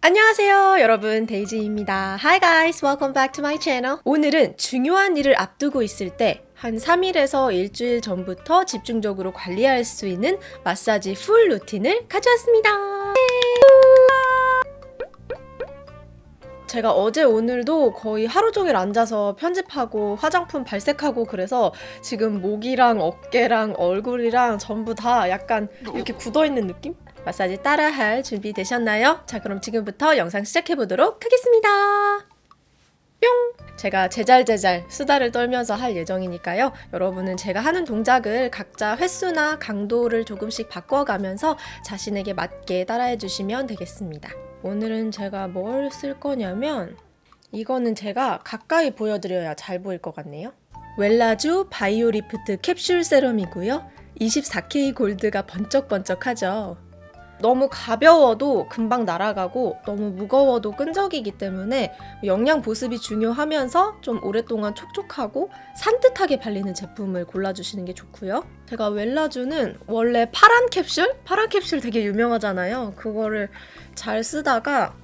안녕하세요 여러분. 데이지입니다. Hi guys welcome back to my channel. 오늘은 중요한 일을 앞두고 있을 때한 3일에서 일주일 전부터 집중적으로 관리할 수 있는 마사지 풀 루틴을 가져왔습니다 제가 어제 오늘도 거의 하루 종일 앉아서 편집하고 화장품 발색하고 그래서 지금 목이랑 어깨랑 얼굴이랑 전부 다 약간 이렇게 굳어있는 느낌? 마사지 따라할 준비 되셨나요? 자 그럼 지금부터 영상 시작해보도록 하겠습니다. 뿅! 제가 제잘제잘 수다를 떨면서 할 예정이니까요. 여러분은 제가 하는 동작을 각자 횟수나 강도를 조금씩 바꿔가면서 자신에게 맞게 따라해 주시면 되겠습니다. 오늘은 제가 뭘 쓸 거냐면 이거는 제가 가까이 보여드려야 잘 보일 것 같네요. 웰라주 바이오리프트 캡슐 세럼이고요. 24K 골드가 번쩍번쩍하죠. 너무 가벼워도 금방 날아가고 너무 무거워도 끈적이기 때문에 영양 보습이 중요하면서 좀 오랫동안 촉촉하고 산뜻하게 발리는 제품을 골라주시는 게 좋고요. 제가 웰라주는 원래 파란 캡슐? 파란 캡슐 되게 유명하잖아요. 그거를 잘 쓰다가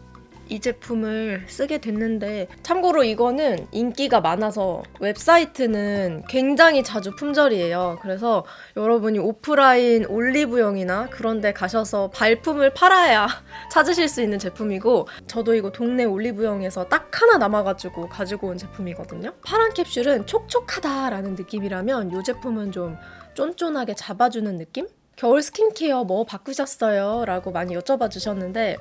이 제품을 쓰게 됐는데 참고로 이거는 인기가 많아서 웹사이트는 굉장히 자주 품절이에요. 그래서 여러분이 오프라인 올리브영이나 그런 데 가셔서 발품을 팔아야 찾으실 수 있는 제품이고 저도 이거 동네 올리브영에서 딱 하나 남아가지고 가지고 온 제품이거든요. 파란 캡슐은 촉촉하다라는 느낌이라면 이 제품은 좀 쫀쫀하게 잡아주는 느낌? 겨울 스킨케어 뭐 바꾸셨어요? 라고 많이 여쭤봐 주셨는데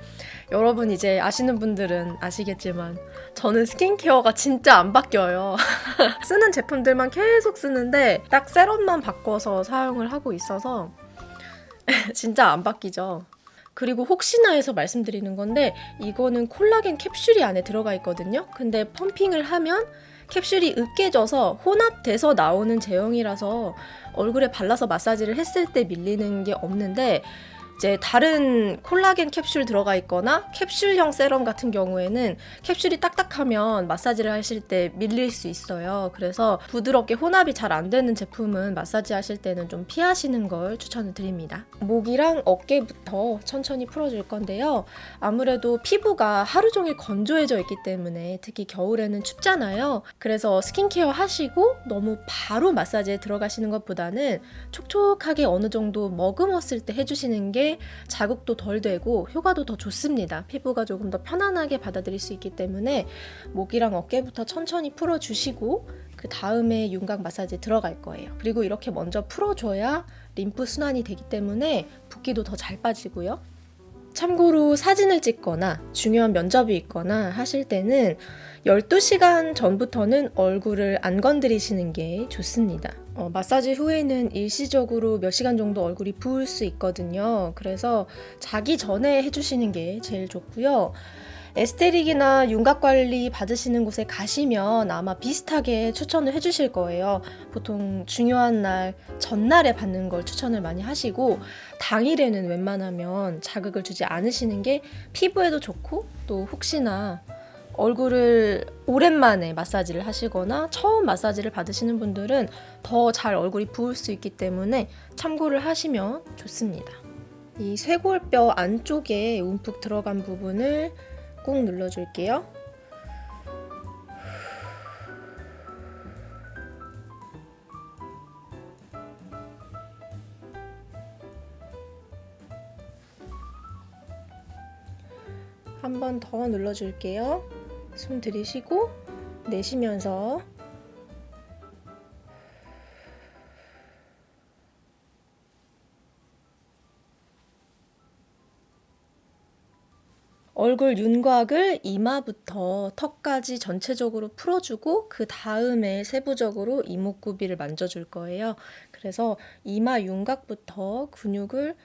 여러분 이제 아시는 분들은 아시겠지만 저는 스킨케어가 진짜 안 바뀌어요. 쓰는 제품들만 계속 쓰는데 딱 세럼만 바꿔서 사용을 하고 있어서 진짜 안 바뀌죠. 그리고 혹시나 해서 말씀드리는 건데 이거는 콜라겐 캡슐이 안에 들어가 있거든요. 근데 펌핑을 하면 캡슐이 으깨져서 혼합돼서 나오는 제형이라서 얼굴에 발라서 마사지를 했을 때 밀리는 게 없는데 이제 다른 콜라겐 캡슐 들어가 있거나 캡슐형 세럼 같은 경우에는 캡슐이 딱딱하면 마사지를 하실 때 밀릴 수 있어요. 그래서 부드럽게 혼합이 잘 안 되는 제품은 마사지 하실 때는 좀 피하시는 걸 추천을 드립니다. 목이랑 어깨부터 천천히 풀어줄 건데요. 아무래도 피부가 하루 종일 건조해져 있기 때문에 특히 겨울에는 춥잖아요. 그래서 스킨케어 하시고 너무 바로 마사지에 들어가시는 것보다는 촉촉하게 어느 정도 머금었을 때 해주시는 게 자극도 덜 되고 효과도 더 좋습니다. 피부가 조금 더 편안하게 받아들일 수 있기 때문에 목이랑 어깨부터 천천히 풀어주시고 그 다음에 윤곽 마사지 들어갈 거예요. 그리고 이렇게 먼저 풀어줘야 림프 순환이 되기 때문에 붓기도 더 잘 빠지고요. 참고로 사진을 찍거나 중요한 면접이 있거나 하실 때는 12시간 전부터는 얼굴을 안 건드리시는 게 좋습니다. 어, 마사지 후에는 일시적으로 몇 시간 정도 얼굴이 부을 수 있거든요. 그래서 자기 전에 해주시는 게 제일 좋고요. 에스테릭이나 윤곽 관리 받으시는 곳에 가시면 아마 비슷하게 추천을 해주실 거예요. 보통 중요한 날 전날에 받는 걸 추천을 많이 하시고 당일에는 웬만하면 자극을 주지 않으시는 게 피부에도 좋고 또 혹시나 얼굴을 오랜만에 마사지를 하시거나 처음 마사지를 받으시는 분들은 더 잘 얼굴이 부을 수 있기 때문에 참고를 하시면 좋습니다. 이 쇄골뼈 안쪽에 움푹 들어간 부분을 꾹 눌러줄게요. 한 번 더 눌러줄게요. 숨 들이쉬고 내쉬면서 얼굴 윤곽을 이마부터 턱까지 전체적으로 풀어주고 그 다음에 세부적으로 이목구비를 만져줄 거예요. 그래서 이마 윤곽부터 근육을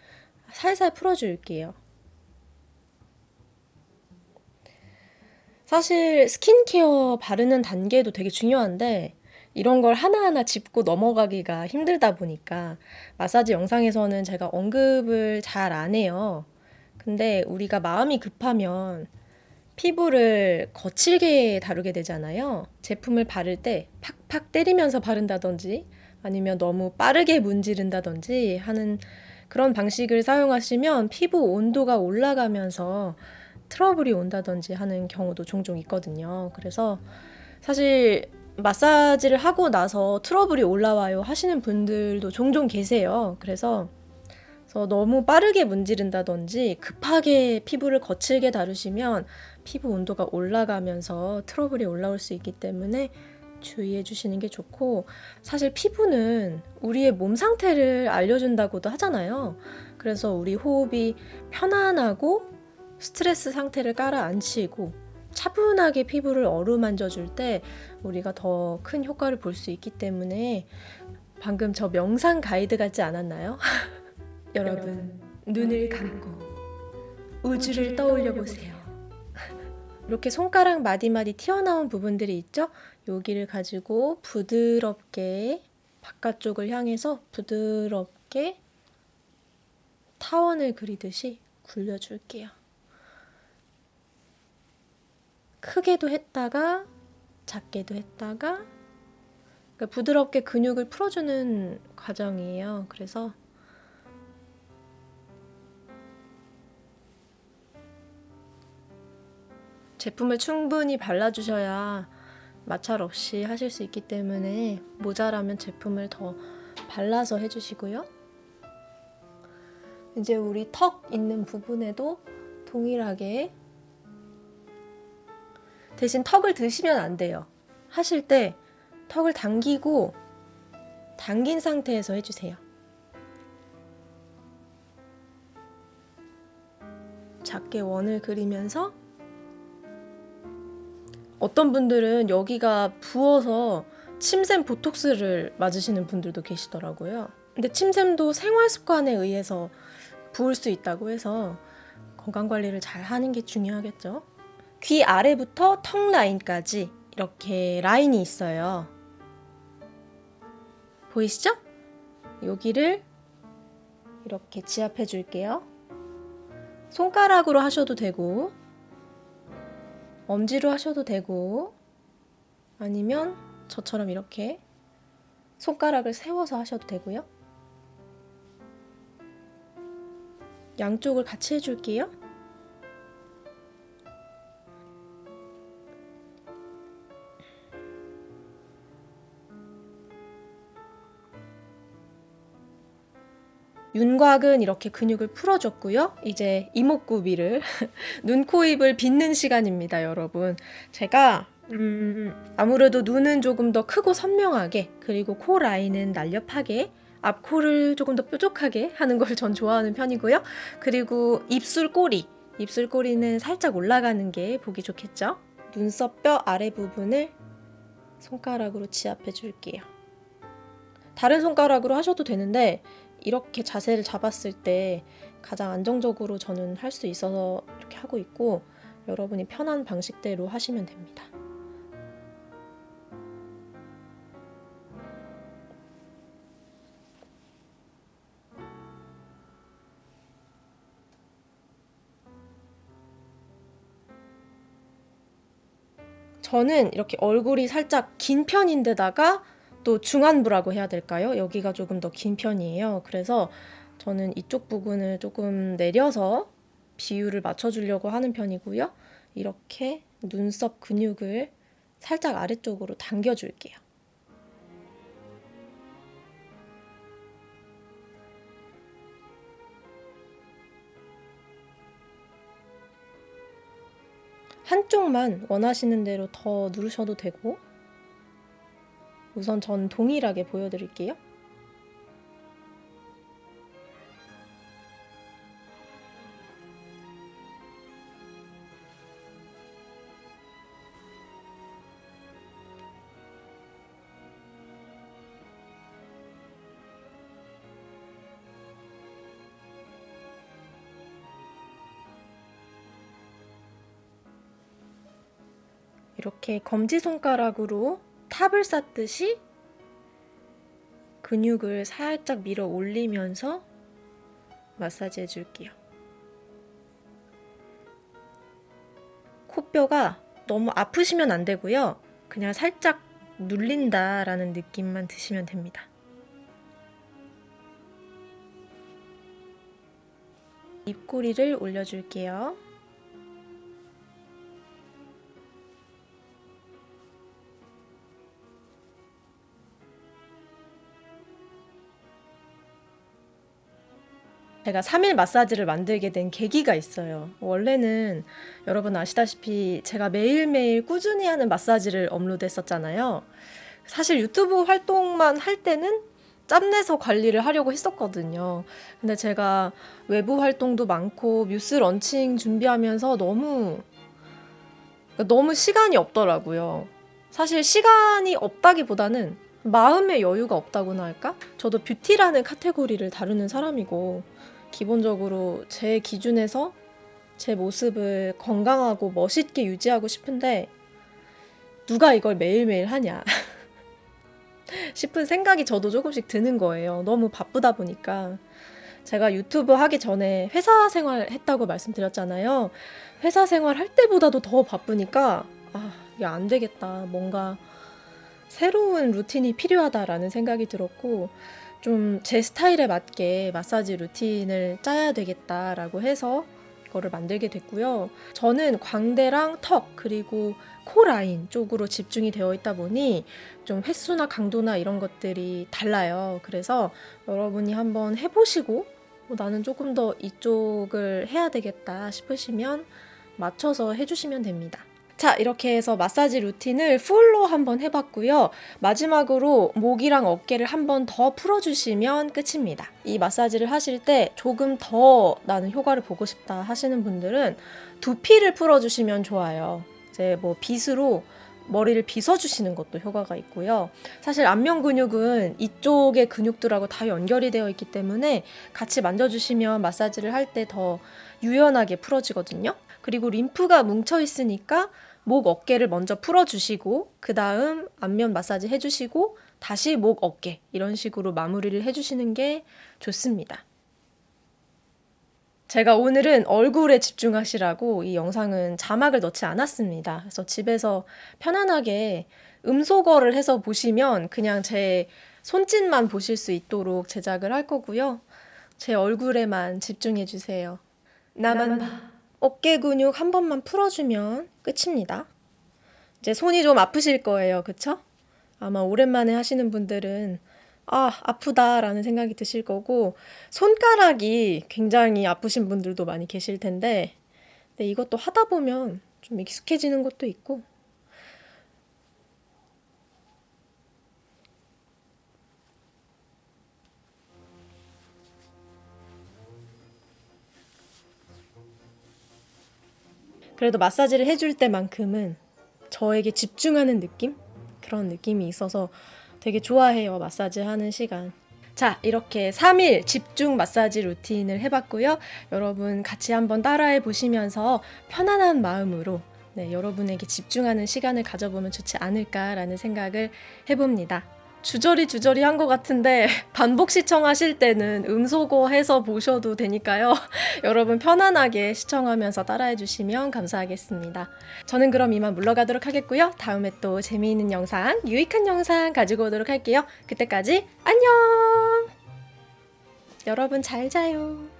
살살 풀어줄게요. 사실 스킨케어 바르는 단계도 되게 중요한데 이런 걸 하나하나 짚고 넘어가기가 힘들다 보니까 마사지 영상에서는 제가 언급을 잘 안 해요. 근데 우리가 마음이 급하면 피부를 거칠게 다루게 되잖아요. 제품을 바를 때 팍팍 때리면서 바른다든지 아니면 너무 빠르게 문지른다든지 하는 그런 방식을 사용하시면 피부 온도가 올라가면서 트러블이 온다든지 하는 경우도 종종 있거든요. 그래서 사실 마사지를 하고 나서 트러블이 올라와요 하시는 분들도 종종 계세요. 그래서 그래서 너무 빠르게 문지른다든지 급하게 피부를 거칠게 다루시면 피부 온도가 올라가면서 트러블이 올라올 수 있기 때문에 주의해 주시는 게 좋고 사실 피부는 우리의 몸 상태를 알려준다고도 하잖아요. 그래서 우리 호흡이 편안하고 스트레스 상태를 깔아앉히고 차분하게 피부를 어루만져 줄 때 우리가 더 큰 효과를 볼 수 있기 때문에 방금 저 명상 가이드 같지 않았나요? 여러분 눈을 감고 우주를 떠올려 보세요. 이렇게 손가락 마디마디 튀어나온 부분들이 있죠? 여기를 가지고 부드럽게 바깥쪽을 향해서 부드럽게 타원을 그리듯이 굴려줄게요. 크게도 했다가 작게도 했다가 그러니까 부드럽게 근육을 풀어주는 과정이에요. 그래서 제품을 충분히 발라주셔야 마찰 없이 하실 수 있기 때문에 모자라면 제품을 더 발라서 해주시고요. 이제 우리 턱 있는 부분에도 동일하게 대신 턱을 드시면 안 돼요. 하실 때 턱을 당기고 당긴 상태에서 해주세요. 작게 원을 그리면서 어떤 분들은 여기가 부어서 침샘 보톡스를 맞으시는 분들도 계시더라고요. 근데 침샘도 생활 습관에 의해서 부을 수 있다고 해서 건강 관리를 잘 하는 게 중요하겠죠. 귀 아래부터 턱 라인까지 이렇게 라인이 있어요. 보이시죠? 여기를 이렇게 지압해 줄게요. 손가락으로 하셔도 되고 엄지로 하셔도 되고 아니면 저처럼 이렇게 손가락을 세워서 하셔도 되고요. 양쪽을 같이 해줄게요. 윤곽은 이렇게 근육을 풀어줬고요. 이제 이목구 비를 눈, 코, 입을 빗는 시간입니다, 여러분. 제가 음, 아무래도 눈은 조금 더 크고 선명하게 그리고 코 라인은 날렵하게 앞코를 조금 더 뾰족하게 하는 걸 전 좋아하는 편이고요. 그리고 입술 꼬리, 입술 꼬리는 살짝 올라가는 게 보기 좋겠죠. 눈썹 뼈 아래 부분을 손가락으로 지압해 줄게요. 다른 손가락으로 하셔도 되는데 이렇게 자세를 잡았을 때 가장 안정적으로 저는 할 수 있어서 이렇게 하고 있고 여러분이 편한 방식대로 하시면 됩니다. 저는 이렇게 얼굴이 살짝 긴 편인데다가 또 중안부라고 해야 될까요? 여기가 조금 더 긴 편이에요. 그래서 저는 이쪽 부분을 조금 내려서 비율을 맞춰주려고 하는 편이고요. 이렇게 눈썹 근육을 살짝 아래쪽으로 당겨줄게요. 한쪽만 원하시는 대로 더 누르셔도 되고 우선 전 동일하게 보여드릴게요. 이렇게 검지손가락으로 탑을 쌓듯이 근육을 살짝 밀어 올리면서 마사지 해줄게요. 코뼈가 너무 아프시면 안 되고요. 그냥 살짝 눌린다라는 느낌만 드시면 됩니다. 입꼬리를 올려줄게요. 제가 3일 마사지를 만들게 된 계기가 있어요. 원래는 여러분 아시다시피 제가 매일매일 꾸준히 하는 마사지를 업로드했었잖아요. 사실 유튜브 활동만 할 때는 짬내서 관리를 하려고 했었거든요. 근데 제가 외부 활동도 많고 뮤스 런칭 준비하면서 너무 너무 시간이 없더라고요. 사실 시간이 없다기보다는 마음의 여유가 없다고나 할까? 저도 뷰티라는 카테고리를 다루는 사람이고 기본적으로 제 기준에서 제 모습을 건강하고 멋있게 유지하고 싶은데 누가 이걸 매일매일 하냐 싶은 생각이 저도 조금씩 드는 거예요. 너무 바쁘다 보니까. 제가 유튜브 하기 전에 회사 생활 했다고 말씀드렸잖아요. 회사 생활 할 때보다도 더 바쁘니까 아, 이게 안 되겠다. 뭔가 새로운 루틴이 필요하다라는 생각이 들었고 좀 제 스타일에 맞게 마사지 루틴을 짜야 되겠다라고 해서 이거를 만들게 됐고요. 저는 광대랑 턱 그리고 코 라인 쪽으로 집중이 되어 있다 보니 좀 횟수나 강도나 이런 것들이 달라요. 그래서 여러분이 한번 해보시고 어, 나는 조금 더 이쪽을 해야 되겠다 싶으시면 맞춰서 해주시면 됩니다. 자, 이렇게 해서 마사지 루틴을 풀로 한번 해봤고요. 마지막으로 목이랑 어깨를 한번 더 풀어주시면 끝입니다. 이 마사지를 하실 때 조금 더 나는 효과를 보고 싶다 하시는 분들은 두피를 풀어주시면 좋아요. 이제 뭐 빗으로 머리를 빗어주시는 것도 효과가 있고요. 사실 안면 근육은 이쪽의 근육들하고 다 연결이 되어 있기 때문에 같이 만져주시면 마사지를 할 때 더 유연하게 풀어지거든요. 그리고 림프가 뭉쳐 있으니까 목 어깨를 먼저 풀어주시고 그 다음 안면 마사지 해주시고 다시 목 어깨 이런 식으로 마무리를 해주시는 게 좋습니다. 제가 오늘은 얼굴에 집중하시라고 이 영상은 자막을 넣지 않았습니다. 그래서 집에서 편안하게 음소거를 해서 보시면 그냥 제 손짓만 보실 수 있도록 제작을 할 거고요. 제 얼굴에만 집중해 주세요. 나만 봐. 어깨 근육 한 번만 풀어주면 끝입니다. 이제 손이 좀 아프실 거예요. 그쵸? 아마 오랜만에 하시는 분들은 아, 아프다라는 생각이 드실 거고, 손가락이 굉장히 아프신 분들도 많이 계실 텐데, 근데 이것도 하다 보면 좀 익숙해지는 것도 있고, 그래도 마사지를 해줄 때만큼은 저에게 집중하는 느낌? 그런 느낌이 있어서 되게 좋아해요. 마사지 하는 시간. 자, 이렇게 3일 집중 마사지 루틴을 해봤고요. 여러분 같이 한번 따라해 보시면서 편안한 마음으로 네, 여러분에게 집중하는 시간을 가져보면 좋지 않을까라는 생각을 해봅니다. 주저리 주저리 한 것 같은데 반복 시청하실 때는 음소거 해서 보셔도 되니까요. 여러분 편안하게 시청하면서 따라해 주시면 감사하겠습니다. 저는 그럼 이만 물러가도록 하겠고요. 다음에 또 재미있는 영상, 유익한 영상 가지고 오도록 할게요. 그때까지 안녕! 여러분 잘 자요.